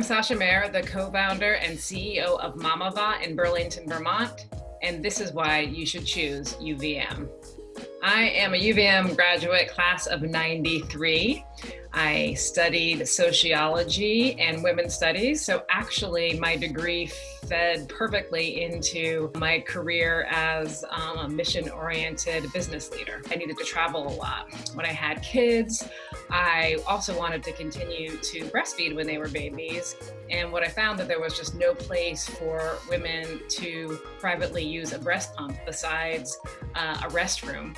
I'm Sascha Mayer, the co-founder and CEO of Mamava in Burlington, Vermont, and this is why you should choose UVM. I am a UVM graduate class of 93. I studied sociology and women's studies. So actually my degree fed perfectly into my career as um, a mission-oriented business leader. I needed to travel a lot. When I had kids, I also wanted to continue to breastfeed when they were babies. And what I found that there was just no place for women to privately use a breast pump besides uh, a restroom.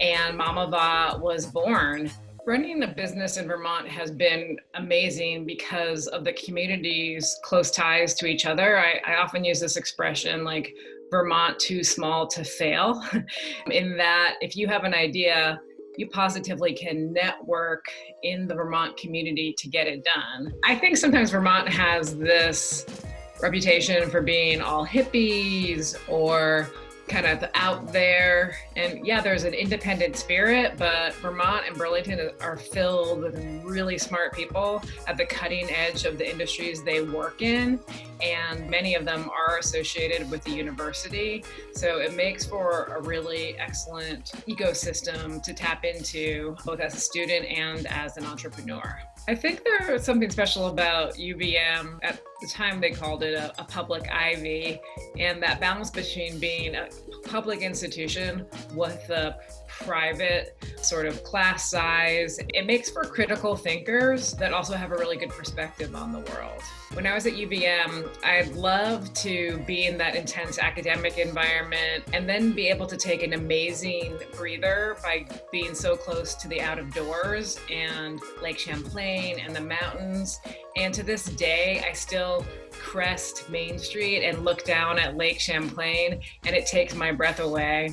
And Mamava was born Running a business in Vermont has been amazing because of the community's close ties to each other. I, I often use this expression like Vermont too small to fail, in that if you have an idea, you positively can network in the Vermont community to get it done. I think sometimes Vermont has this reputation for being all hippies or kind of out there. And yeah, there's an independent spirit, but Vermont and Burlington are filled with really smart people at the cutting edge of the industries they work in. And many of them are associated with the university. So it makes for a really excellent ecosystem to tap into both as a student and as an entrepreneur. I think there's something special about UVM. At the time, they called it a, a, public Ivy, and that balance between being a public institution with a private sort of class size. It makes for critical thinkers that also have a really good perspective on the world. When I was at UVM, I'd love to be in that intense academic environment and then be able to take an amazing breather by being so close to the out of doors and Lake Champlain and the mountains. And to this day, I still crest Main Street and look down at Lake Champlain and it takes my breath away.